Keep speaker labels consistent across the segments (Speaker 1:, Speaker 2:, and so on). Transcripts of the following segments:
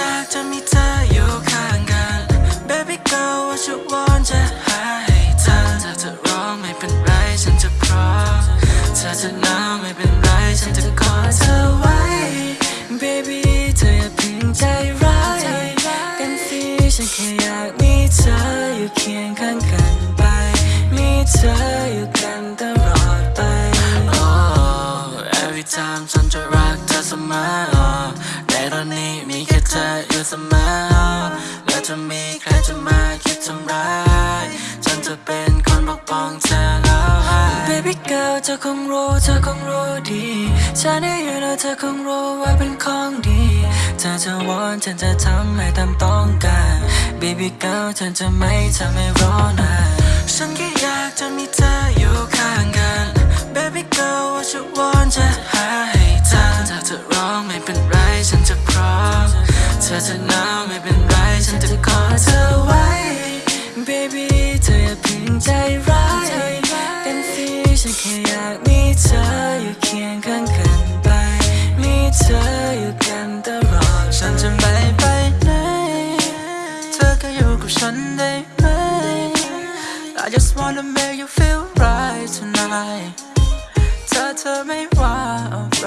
Speaker 1: อยากจะมีเธออยู่ข้างกัน Baby girl ว่าจะวอนจะหาให้เธอถ้าเธอร้องไม่เป็นไรฉันจะพร้อมถ้าเธอหนาวไม่เป็นไรฉันจะกอดเธอไว้ Baby เธออย่าเพิ่งใจร้ายกันสิฉันแค่อยากมีเธออยู่เคียงข้างกันไป มีเธออยู่กันตลอดไป Oh every time ฉันจะรักเธอเสมอ สมอแล้วจะมีใครจะมาคิดทำร้ายฉันจะเป็นคนปกป้องเธอแล้ว Baby girl เธอคงรู้เธอคงรู้ดีฉันได้อยู่แล้วเธอคงรู้ว่าเป็นของดีเธอจะวอนฉันจะทำให้ตามต้องการ Baby girl ฉันจะไม่ทำให้รอนานฉันแค่อยากจะมีเธอ เธอจะหนาวไม่เป็นไรฉันจะกอดเธอไว้ Baby เธออย่าเพึงใจร้ายเป็นฟีฉันแค่อยากมีเธออยู่เคียงข้างกันไป มีเธออยู่กันตลอดฉันจะไม่
Speaker 2: ไปไหนเธอก็อยู่กับฉันได้ไหม I just wanna make you feel right tonight เธอเธอไม่ว่าอะไร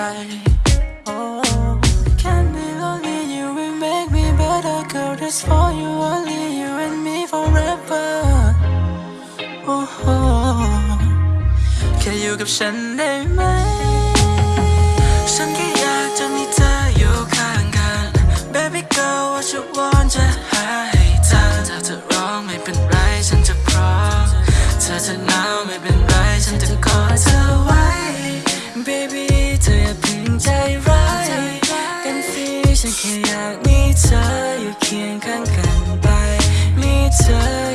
Speaker 2: better Girl, this for you, only you and me forever oh, oh. แค่อยู่กับฉันได้ไหม
Speaker 1: ฉันแค่อยากจะมีเธออยู่ข้างกัน Baby girl ว่าฉันวอ เธออยู่เคียงข้างกันไป มีเธอ